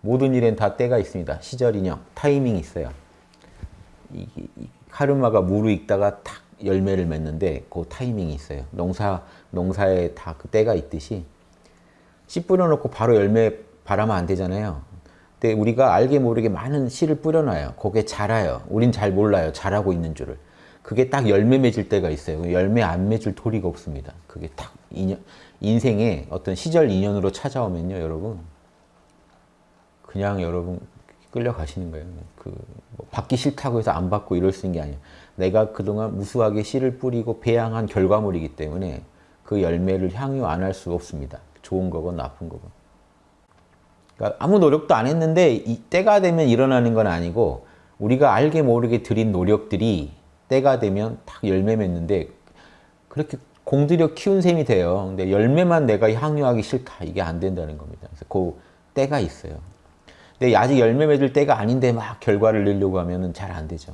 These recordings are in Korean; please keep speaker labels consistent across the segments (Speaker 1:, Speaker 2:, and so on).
Speaker 1: 모든 일엔 다 때가 있습니다. 시절 인형, 타이밍이 있어요. 이, 이 카르마가 무르익다가 탁 열매를 맺는데 그 타이밍이 있어요. 농사, 농사에 다 그 때가 있듯이 씨 뿌려놓고 바로 열매 바라면 안 되잖아요. 근데 우리가 알게 모르게 많은 씨를 뿌려놔요. 그게 자라요. 우린 잘 몰라요. 자라고 있는 줄을. 그게 딱 열매 맺을 때가 있어요. 열매 안 맺을 도리가 없습니다. 그게 딱 인연, 인생의 어떤 시절 인연으로 찾아오면요, 여러분. 그냥 여러분 끌려가시는 거예요. 그 뭐 받기 싫다고 해서 안 받고 이럴 수 있는 게 아니에요. 내가 그동안 무수하게 씨를 뿌리고 배양한 결과물이기 때문에 그 열매를 향유 안 할 수가 없습니다. 좋은 거건 나쁜 거건. 그러니까 아무 노력도 안 했는데 이 때가 되면 일어나는 건 아니고 우리가 알게 모르게 들인 노력들이 때가 되면 딱 열매 맺는데 그렇게 공들여 키운 셈이 돼요. 근데 열매만 내가 향유하기 싫다. 이게 안 된다는 겁니다. 그래서 그 때가 있어요. 근데 아직 열매 맺을 때가 아닌데 막 결과를 내려고 하면 잘 안 되죠.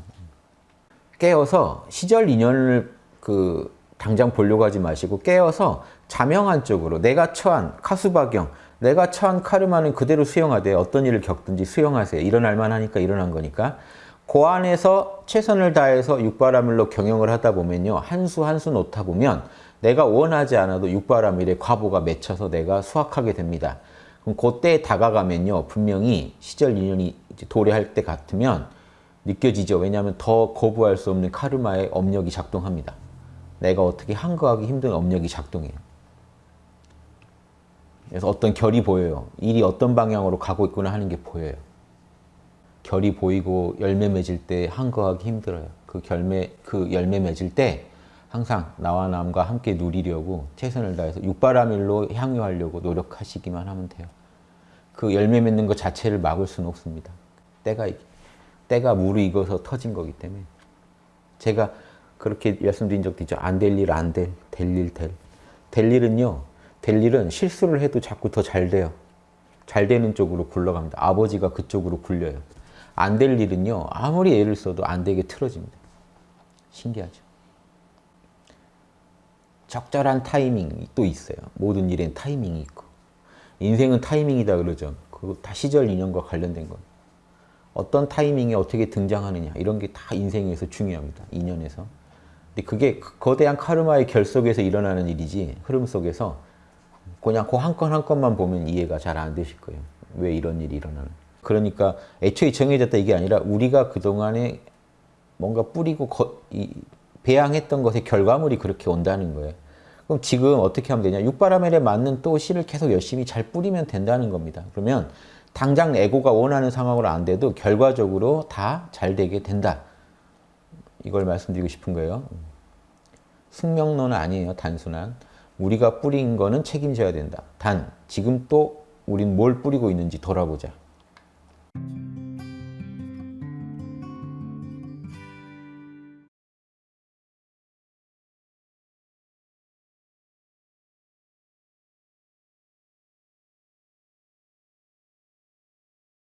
Speaker 1: 깨어서 시절 인연을 그 당장 보려고 하지 마시고 깨어서 자명한 쪽으로 내가 처한 카수박경, 내가 처한 카르마는 그대로 수용하되 어떤 일을 겪든지 수용하세요. 일어날 만하니까 일어난 거니까. 그 안에서 최선을 다해서 육바라밀로 경영을 하다 보면요. 한 수 한 수 놓다 보면 내가 원하지 않아도 육바라밀의 과보가 맺혀서 내가 수확하게 됩니다. 그럼 그때 다가가면요. 분명히 시절 인연이 도래할 때 같으면 느껴지죠. 왜냐하면 더 거부할 수 없는 카르마의 업력이 작동합니다. 내가 어떻게 한거하기 힘든 업력이 작동해요. 그래서 어떤 결이 보여요. 일이 어떤 방향으로 가고 있구나 하는 게 보여요. 결이 보이고 열매 맺을 때 한거하기 힘들어요. 그 결매, 그 열매 맺을 때 항상 나와 남과 함께 누리려고 최선을 다해서 육바라밀로 향유하려고 노력하시기만 하면 돼요. 그 열매 맺는 것 자체를 막을 수는 없습니다. 때가, 때가 무르익어서 터진 거기 때문에. 제가 그렇게 말씀드린 적도 있죠. 안 될 일 안 될, 될 일 될. 될 일은요. 될 일은 실수를 해도 자꾸 더 잘 돼요. 잘 되는 쪽으로 굴러갑니다. 아버지가 그쪽으로 굴려요. 안 될 일은요. 아무리 애를 써도 안 되게 틀어집니다. 신기하죠. 적절한 타이밍이 또 있어요. 모든 일엔 타이밍이 있고. 인생은 타이밍이다 그러죠. 그거 다 시절 인연과 관련된 거. 어떤 타이밍에 어떻게 등장하느냐 이런 게 다 인생에서 중요합니다. 인연에서. 근데 그게 거대한 카르마의 결 속에서 일어나는 일이지 흐름 속에서 그냥 그 한 건 한 건만 보면 이해가 잘 안 되실 거예요. 왜 이런 일이 일어나는. 그러니까 애초에 정해졌다 이게 아니라 우리가 그동안에 뭔가 뿌리고 거, 이, 배양했던 것의 결과물이 그렇게 온다는 거예요. 그럼 지금 어떻게 하면 되냐. 육바라멜에 맞는 또 씨를 계속 열심히 잘 뿌리면 된다는 겁니다. 그러면 당장 에고가 원하는 상황으로 안 돼도 결과적으로 다 잘 되게 된다. 이걸 말씀드리고 싶은 거예요. 숙명론은 아니에요. 단순한. 우리가 뿌린 거는 책임져야 된다. 단, 지금 또 우린 뭘 뿌리고 있는지 돌아보자.